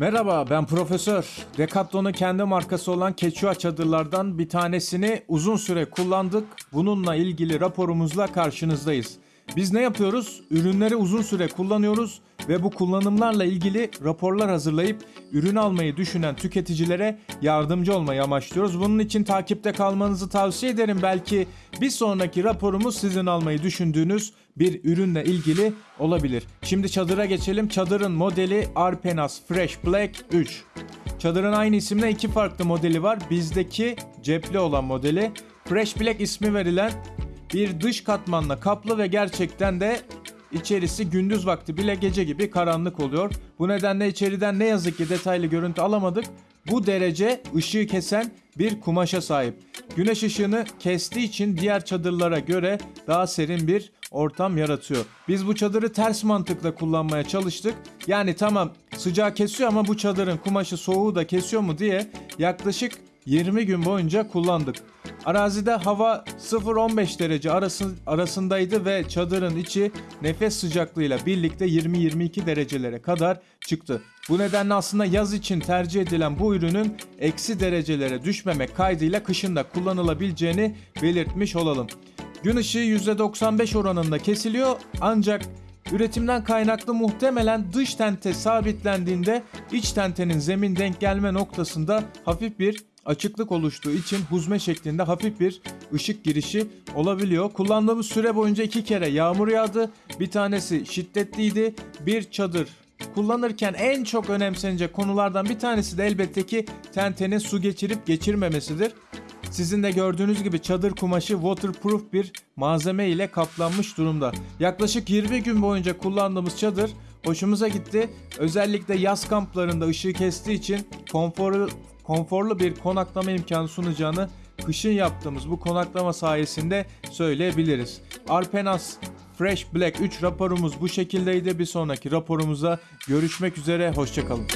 Merhaba ben Profesör. Decathlon'un kendi markası olan Quechua çadırlardan bir tanesini uzun süre kullandık. Bununla ilgili raporumuzla karşınızdayız. Biz ne yapıyoruz? Ürünleri uzun süre kullanıyoruz ve bu kullanımlarla ilgili raporlar hazırlayıp ürün almayı düşünen tüketicilere yardımcı olmayı amaçlıyoruz. Bunun için takipte kalmanızı tavsiye ederim. Belki bir sonraki raporumuz sizin almayı düşündüğünüz bir ürünle ilgili olabilir. Şimdi çadıra geçelim. Çadırın modeli Arpenas Fresh Black 3. Çadırın aynı isimle iki farklı modeli var. Bizdeki cepli olan modeli. Fresh Black ismi verilen bir dış katmanla kaplı ve gerçekten de içerisi gündüz vakti bile gece gibi karanlık oluyor. Bu nedenle içeriden ne yazık ki detaylı görüntü alamadık. Bu derece ışığı kesen bir kumaşa sahip. Güneş ışığını kestiği için diğer çadırlara göre daha serin bir ortam yaratıyor. Biz bu çadırı ters mantıkla kullanmaya çalıştık. Yani tamam sıcağı kesiyor ama bu çadırın kumaşı soğuğu da kesiyor mu diye yaklaşık 20 gün boyunca kullandık. Arazide hava 0-15 derece arası, arasındaydı ve çadırın içi nefes sıcaklığıyla birlikte 20-22 derecelere kadar çıktı. Bu nedenle aslında yaz için tercih edilen bu ürünün eksi derecelere düşmemek kaydıyla kışın da kullanılabileceğini belirtmiş olalım. Gün ışığı %95 oranında kesiliyor ancak üretimden kaynaklı muhtemelen dış tente sabitlendiğinde iç tentenin zemin denk gelme noktasında hafif bir açıklık oluştuğu için huzme şeklinde hafif bir ışık girişi olabiliyor. Kullandığımız süre boyunca iki kere yağmur yağdı. Bir tanesi şiddetliydi. Bir çadır kullanırken en çok önemsenecek konulardan bir tanesi de elbette ki tentenin su geçirip geçirmemesidir. Sizin de gördüğünüz gibi çadır kumaşı waterproof bir malzeme ile kaplanmış durumda. Yaklaşık 20 gün boyunca kullandığımız çadır hoşumuza gitti. Özellikle yaz kamplarında ışığı kestiği için konforlu, konforlu bir konaklama imkanı sunacağını kışın yaptığımız bu konaklama sayesinde söyleyebiliriz. Arpenas Fresh Black 3 raporumuz bu şekildeydi. Bir sonraki raporumuzda görüşmek üzere. Hoşçakalın.